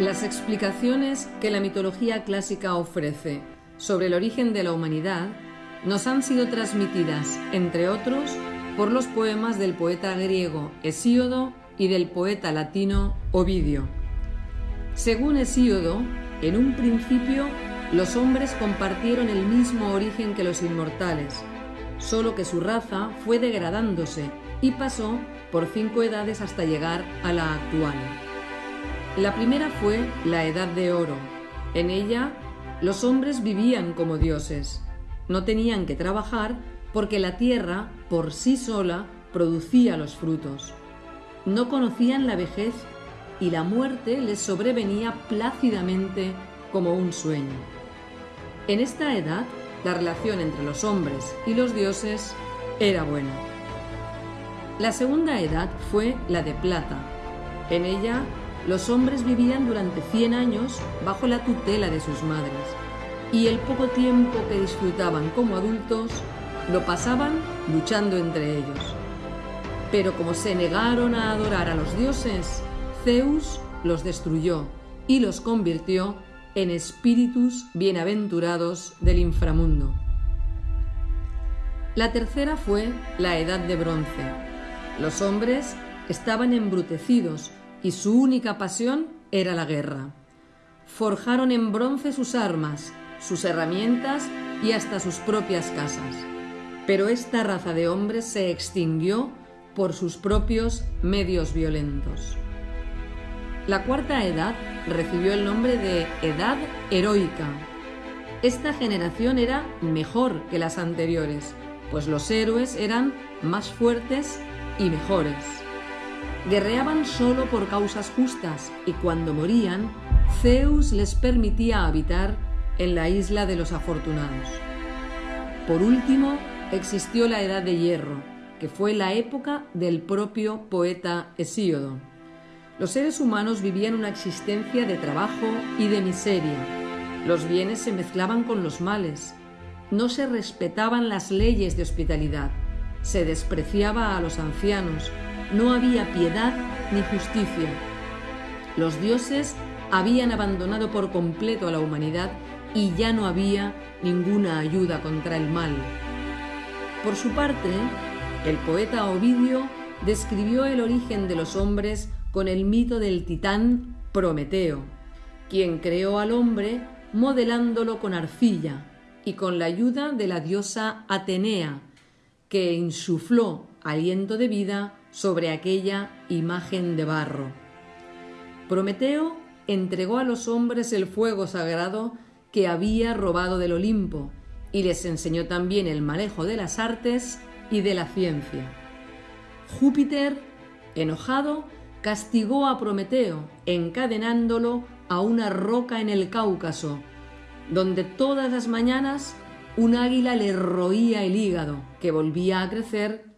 las explicaciones que la mitología clásica ofrece sobre el origen de la humanidad nos han sido transmitidas, entre otros, por los poemas del poeta griego Hesíodo y del poeta latino Ovidio. Según Hesíodo, en un principio los hombres compartieron el mismo origen que los inmortales, solo que su raza fue degradándose y pasó por cinco edades hasta llegar a la actual. La primera fue la Edad de Oro. En ella, los hombres vivían como dioses. No tenían que trabajar porque la tierra, por sí sola, producía los frutos. No conocían la vejez y la muerte les sobrevenía plácidamente como un sueño. En esta edad, la relación entre los hombres y los dioses era buena. La segunda edad fue la de plata. En ella los hombres vivían durante 100 años bajo la tutela de sus madres y el poco tiempo que disfrutaban como adultos lo pasaban luchando entre ellos. Pero como se negaron a adorar a los dioses, Zeus los destruyó y los convirtió en espíritus bienaventurados del inframundo. La tercera fue la Edad de Bronce. Los hombres estaban embrutecidos y su única pasión era la guerra. Forjaron en bronce sus armas, sus herramientas y hasta sus propias casas. Pero esta raza de hombres se extinguió por sus propios medios violentos. La cuarta edad recibió el nombre de Edad Heroica. Esta generación era mejor que las anteriores, pues los héroes eran más fuertes y mejores. Guerreaban solo por causas justas y cuando morían, Zeus les permitía habitar en la isla de los afortunados. Por último, existió la Edad de Hierro, que fue la época del propio poeta Hesíodo. Los seres humanos vivían una existencia de trabajo y de miseria. Los bienes se mezclaban con los males. No se respetaban las leyes de hospitalidad. Se despreciaba a los ancianos, no había piedad ni justicia. Los dioses habían abandonado por completo a la humanidad y ya no había ninguna ayuda contra el mal. Por su parte, el poeta Ovidio describió el origen de los hombres con el mito del titán Prometeo, quien creó al hombre modelándolo con arcilla y con la ayuda de la diosa Atenea, que insufló aliento de vida sobre aquella imagen de barro. Prometeo entregó a los hombres el fuego sagrado que había robado del Olimpo y les enseñó también el manejo de las artes y de la ciencia. Júpiter, enojado, castigó a Prometeo encadenándolo a una roca en el Cáucaso, donde todas las mañanas un águila le roía el hígado, que volvía a crecer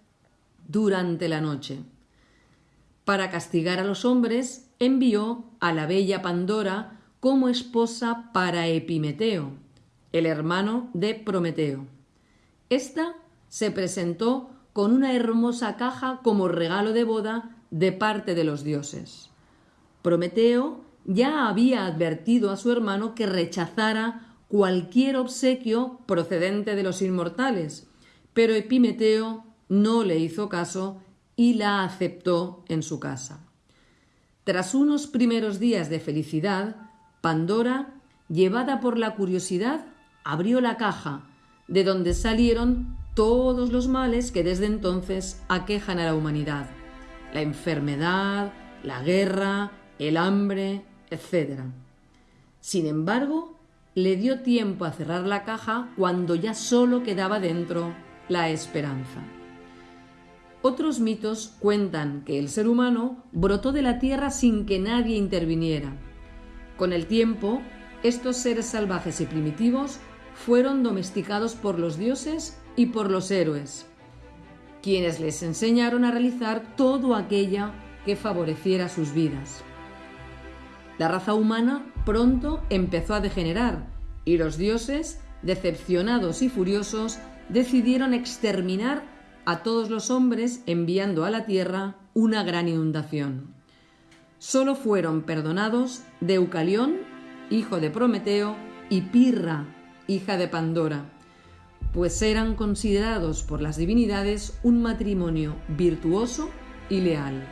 durante la noche. Para castigar a los hombres, envió a la bella Pandora como esposa para Epimeteo, el hermano de Prometeo. Esta se presentó con una hermosa caja como regalo de boda de parte de los dioses. Prometeo ya había advertido a su hermano que rechazara cualquier obsequio procedente de los inmortales, pero Epimeteo no le hizo caso y la aceptó en su casa. Tras unos primeros días de felicidad, Pandora, llevada por la curiosidad, abrió la caja, de donde salieron todos los males que desde entonces aquejan a la humanidad. La enfermedad, la guerra, el hambre, etc. Sin embargo, le dio tiempo a cerrar la caja cuando ya solo quedaba dentro la esperanza. Otros mitos cuentan que el ser humano brotó de la tierra sin que nadie interviniera. Con el tiempo, estos seres salvajes y primitivos fueron domesticados por los dioses y por los héroes, quienes les enseñaron a realizar todo aquello que favoreciera sus vidas. La raza humana pronto empezó a degenerar y los dioses, decepcionados y furiosos, decidieron exterminar a todos los hombres enviando a la tierra una gran inundación. solo fueron perdonados Deucalión, hijo de Prometeo, y Pirra, hija de Pandora, pues eran considerados por las divinidades un matrimonio virtuoso y leal.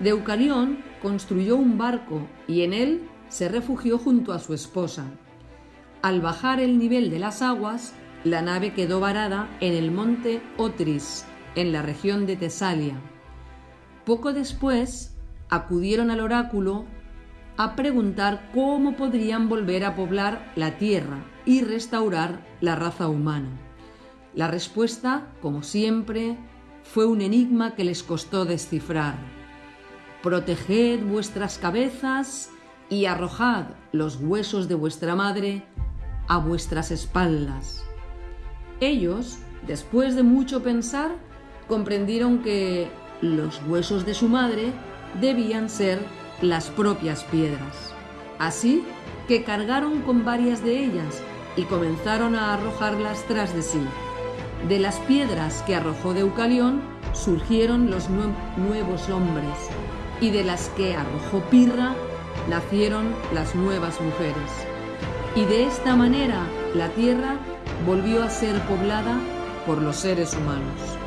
Deucalión construyó un barco y en él se refugió junto a su esposa. Al bajar el nivel de las aguas, la nave quedó varada en el monte Otris, en la región de Tesalia. Poco después, acudieron al oráculo a preguntar cómo podrían volver a poblar la tierra y restaurar la raza humana. La respuesta, como siempre, fue un enigma que les costó descifrar. Proteged vuestras cabezas y arrojad los huesos de vuestra madre a vuestras espaldas. Ellos, después de mucho pensar, comprendieron que los huesos de su madre debían ser las propias piedras. Así que cargaron con varias de ellas y comenzaron a arrojarlas tras de sí. De las piedras que arrojó Deucalión surgieron los nuevos hombres, y de las que arrojó Pirra nacieron las nuevas mujeres. Y de esta manera la tierra volvió a ser poblada por los seres humanos.